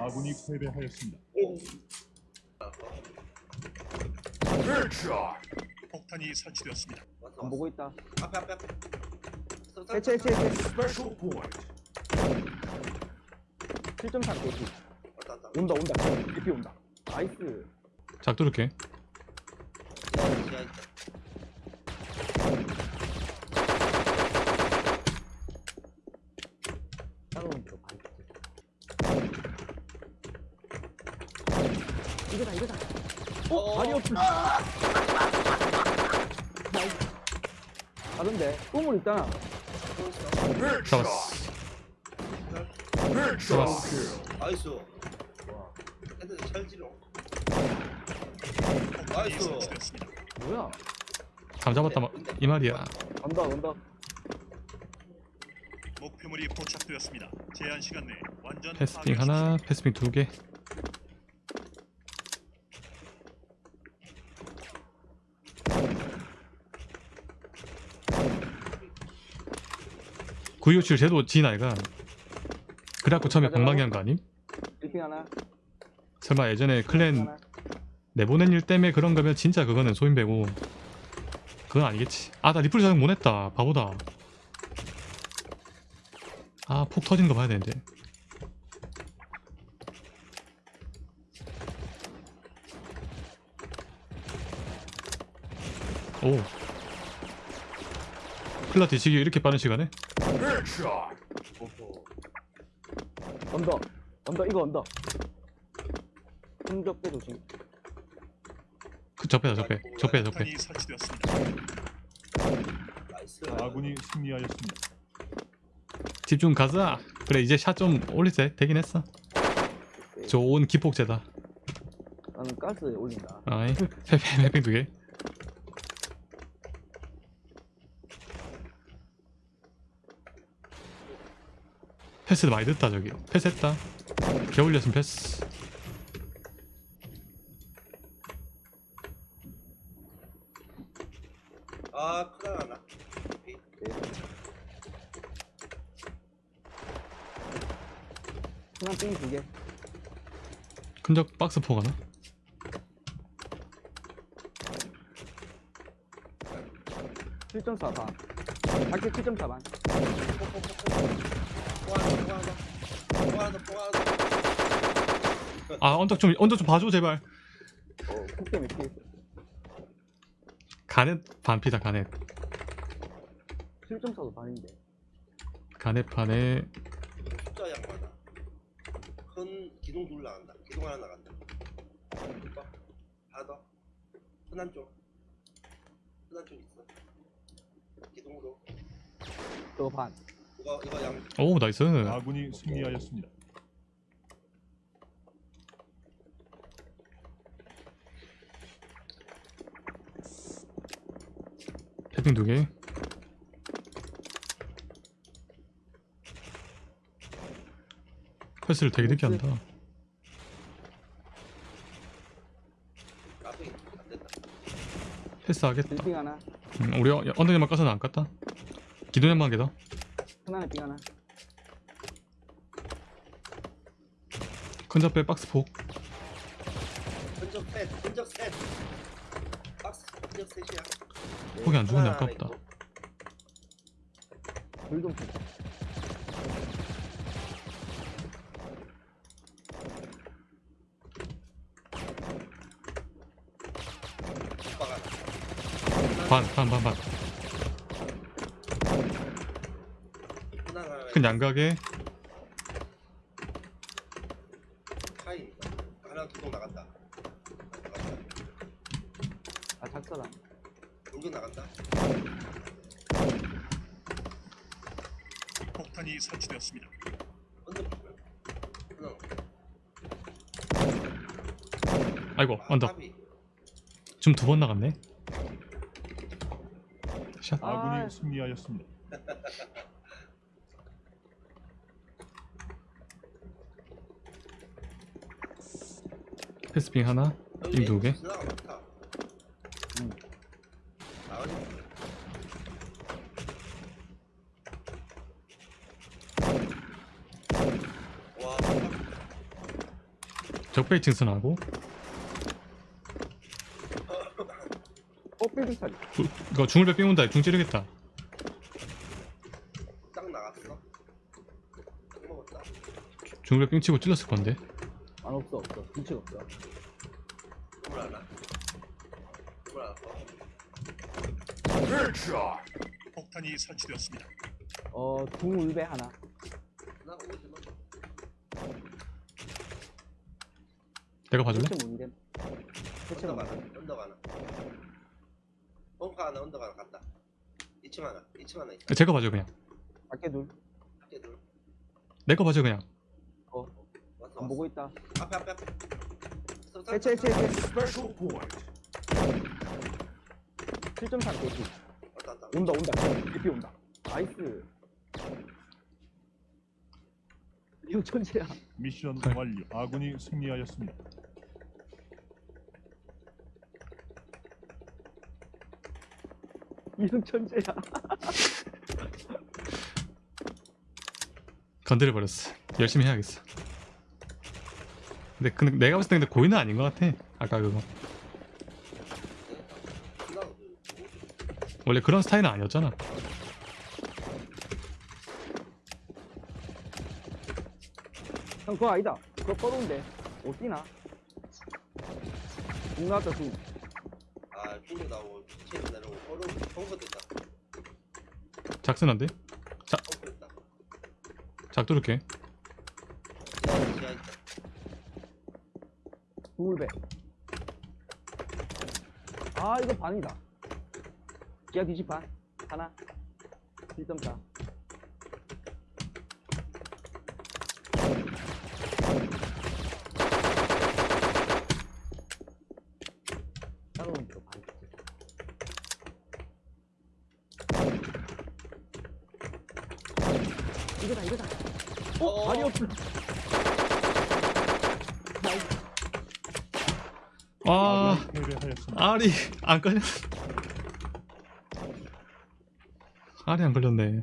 아군이 패배하였습니다. 폭탄이 설치되었습니다. 안 보고 있다. 앞에 앞에 앞에. 해체 해체 해체. Special point. 7.4 개피. 온다 온다. 개피 온다. nice. 작 뚫을게 지하 있다. 따라오는 거 봐. 이거다 이거다. 어? 발이 없어. 나이스. 다른데? 우물 있잖아. 잡았어 잡았어 나이스. 헤드 찰지로. 폭탄이 나이스. 뭐야? 감 잡았다 마- 이 말이야 언덕 언덕. 목표물이 포착되었습니다. 제한 시간 내에 완전 패스핑. 하나 패스핑 두 개 구이오칠 제도 지인 아이가 그래갖고 처음에 방망이 한 거 아님? 설마 예전에 클랜. 내보낸 일 때문에 그런 거면 진짜 그거는 소인배고 그건 아니겠지. 아 나 리플 작용 못했다. 바보다. 아 폭 터진 거 봐야 되는데. 오. 클라 뒤치기 이렇게 빠른 시간에? 언덕. 언덕 이거 언덕. 흔적대 조심. 그 적배다 적배 적배 적배. 아군이 승리하였습니다. 집중 가자 그래 이제 샷 좀 올릴 때 되긴 했어 좋은 기폭제다 나는 가스 올린다. 아이 해핑 해핑 두개 패스도 많이 듣다 저기 패스했다 겨울렸으면 패스 아 크다 나. 하나 삥 두 개. 큰적 박스 포 가나? 칠점사 반. 밖에 7.4 반. 아 언덕 좀 언덕 좀 봐줘 제발? 가넷 반피다 가넷 7.4도 반인데. 가넷 반에 숫자 양반아. 큰 기둥 둘 나간다. 기둥 하나 나간다. 봐. 하나 더. 흔한 쪽. 흔한 쪽 있어. 기둥으로. 또 반. 이거 이거 양. 오 나이스 아군이 승리하였습니다. 해핑 두 개 패스를 되게 늦게 한다 앞에 안 된다. 패스 하겠다 빌딩 하나. 음, 우리 어- 언덕에만 까서는 안 깠다 기둥에만 개다 하나는 삥 하나. 큰 적배 박스 폭 흔적 셋. 흔적 셋. 박스 흔적 셋이야. 폭이 안 죽었네, 아깝다. 있고. 불좀 오빠가. 반반 반반 흔한 하나. 큰 양각에 하이. 하나 기둥 나간다. 아, 작사다. 돌격 나간다. 폭탄이 설치되었습니다. 아이고 아, 언덕. 지금 두 번 나갔네 샷 아군이 아. 승리하였습니다. 패스핑 하나? 삥두 개. 와. 적배층 선하고? 어 차리 이거 중울배 삥 온다. 중 찌르겠다. 딱 나갔어. 딱 먹었다. 중울배 삥 치고 찔렀을 건데. 안 하나 더 폭탄이 설치되었습니다. 어 중울배 하나. 내가 봐줄래? 대체 뭔데? 대체 언덕 뭔데? 하나 언덕 하나 벙커 하나 언덕 하나 갔다 2층 하나 2층 하나 있다 제가 봐줘 그냥. 밖에 둘 밖에 둘. 내가 봐줘 그냥 안 보고 있다. 앞에 앞에 앞에. 해체 해체 해체. Special point. 7.3 개피 왔다 왔다. 온다 온다. 개피 온다. nice. 이거 천재야. 미션 완료. 아군이 승리하였습니다. 이거 천재야. 건드려 버렸어. 열심히 해야겠어 근데, 근데 내가 봤을 때 근데 고의는 아닌 것 같아. 아까 그거. 나 원래 그런 스타일은 아니었잖아. 형 그거 아니다. 그거 꺼놓은데 못 뛰나? 중 나왔다 중. 아 중국 나오고 체인 내려오고 서로 벙커 됐다. 작슨한데? 벙커 됐다. 작 뚫을게 지하 지하 있다 중울배 아 이거 반이다. 기아 뒤집 반 하나 1.4 따로는 또 반. 이거다 이거다. 어? 발이 없어 아 패배하였습니다. 알이 안 걸렸 알이 안 걸렸네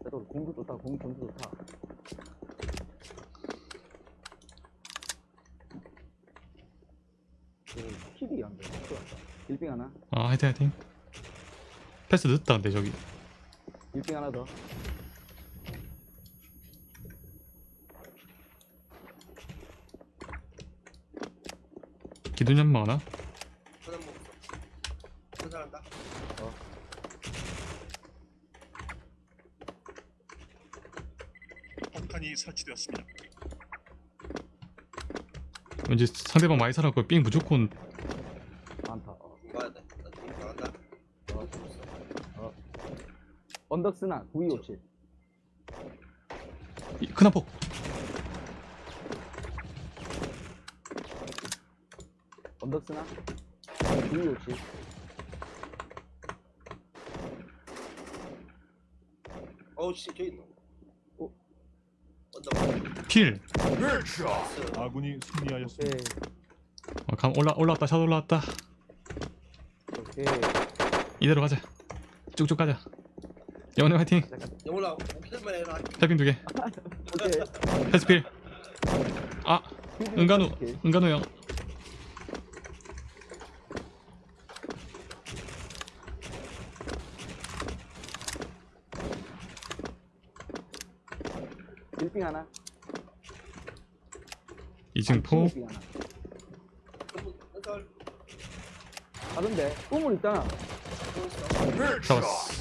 그래도 공도 좋다 공 점수 좋다 그 킬이 안 돼. 좋았다. 1빙 하나, 아 화이팅 화이팅 패스 늦다 근데 저기 1빙 하나 더. 기둥 연마 하나? 천안 먹었어 천사한다 폭탄이 설치되었습니다. 왠지 상대방 많이 살았고 삥 무조건 많다. 어. 공부해야 돼나 중국 나간다 어. 어. 언덕스나 9257. 이- 큰한 폭 언덕스나? 9257. 어우 씨 저기 있노 어? 언덕 필 나이스. 아군이 승리하였습니다. 어, 감 올라 올라왔다 샷 올라왔다. 오케이. 이대로 가자. 쭉쭉 가자. 영원히 화이팅. 영훈아 오킬만 해라 두개. 오케이. 패스필. 아 은간우. 은간우 형 하나. 2층 폭 1빙 하나. 다른데 꿈을 있잖아. 잡았어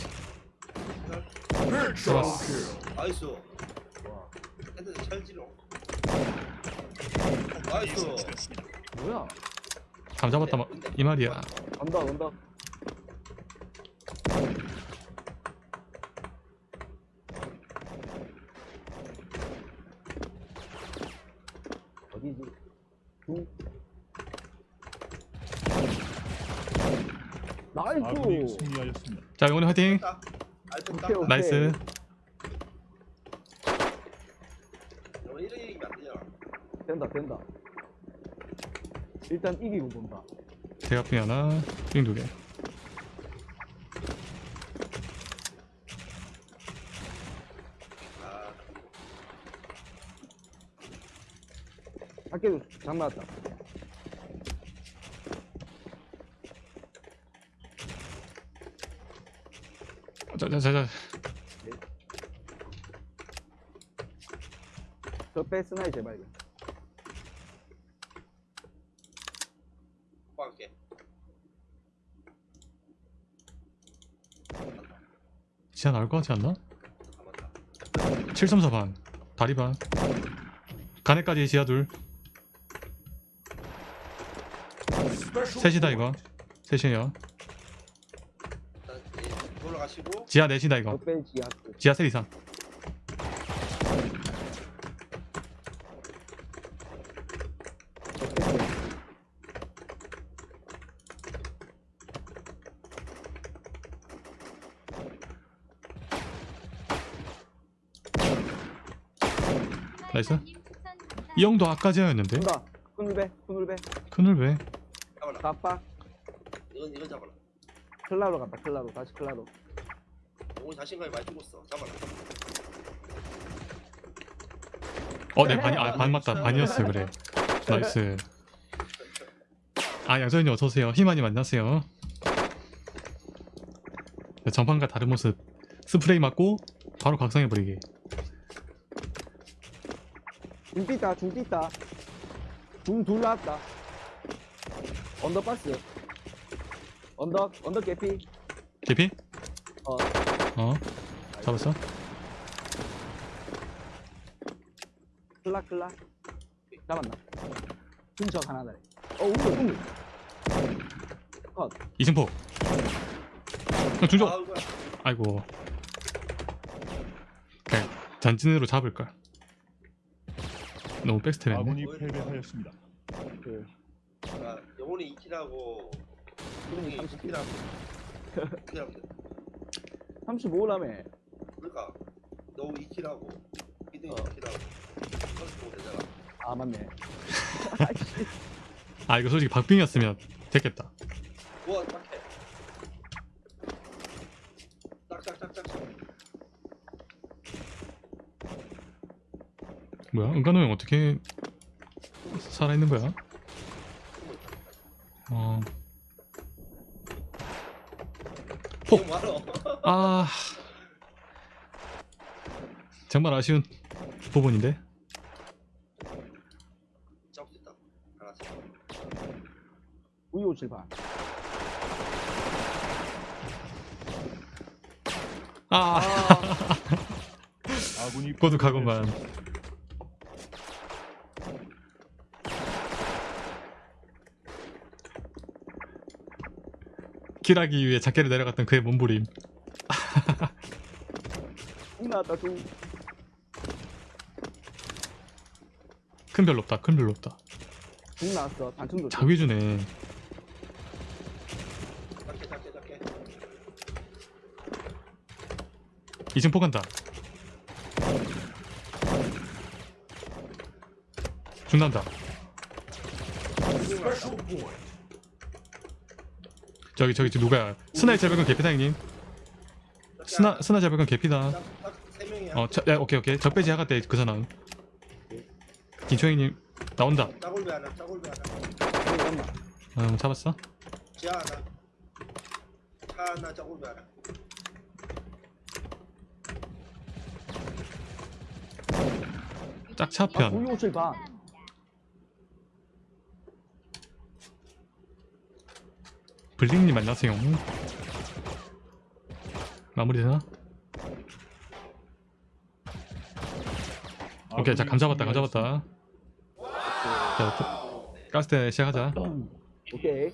잡았어 나이스 와. 헤드 찰지로 폭탄이 나이스. 뭐야? 감 잡았다 마- 이 말이야 언덕 언덕. 어디지? 중. 아군이 나이스. 승리하였습니다. 자 영원히 화이팅 오케이, 오케이. 나이스 너 이런 얘기면 안 되잖아 된다 된다. 일단 이기고 본다. 대가핑 하나 삥 두개 아 밖에도 장 나왔다. 자자자자 저빼 스나이 제발. 이거. 오빠할게. 지하 나올 것 같지 않나? 가만다. 734 반. 다리 반. 가네까지 지하 둘. 셋이다 이거. 셋이에요. 올라가시고 지하 넷이다 이거. 지하. 지하 셋 이상. 나이스. 이 형도 아까 지하였는데. 큰울배, 큰울배. 왜? 깜빡. 이건 이건 잡아라. 클라로 갔다. 클라로. 다시 클라로. 오늘 자신감이 많이 죽었어. 잡아라. 어, 네 반이 아, 반 맞다. 반이었어 그래. 나이스. 아 양서현님 어서 오세요. 희만이 만나세요. 네, 전판과 다른 모습. 스프레이 맞고 바로 각성해 버리기. 중 뛰다. 중 뛰다. 중 둘 나왔다. under box. under, under 개피. 개피? 어. 어. 잡았어? 클라, 클라. 잡았나? 중적 하나 더. 어, 우물, 우물. 컷. 이승포. 어, 중조. 아. 아이고. 그냥 전진으로 잡을걸. 너무 백스텝 했네. 아군이 패배하였습니다. 그, 아, 영혼이 2킬하고 기름이 형이 30, 2킬하고 2킬하고 35라며. 그러니까 너 2킬하고 히든 어. 2킬하고 35 되잖아. 아, 맞네. 아 이거 솔직히 박빙이었으면 됐겠다. 우와 딱해. 딱딱딱딱. 뭐야? 은간호 형 어떻게 살아있는 거야? 어. 폭! 아 정말 아쉬운 부분인데. 우유 57반. 아 아군이 고독하구만 킬하기 위해 작게를 내려갔던 그의 몸부림 중. 큰 별로 없다 큰 별로 없다 중 나왔어. 단층도. 자위주네 작게 작게 작게. 이승 포간다 중단다 저기 저기 저 누가야 스나이 제백은 개피다 형님 스나 스나 제백은 개피다. 어 자, 야, 오케이 오케이 적배지 하가 때그 사람 나온다 하나. 중 엄마. 음 잡았어 지하 하나. 차 하나, 짜골배 하나. 짝 아, 차편 우유 57반. 블링님 안녕하세요 마무리되나? 오케이 자감 잡았다 감 잡았다 자 가스대 시작하자 오케이.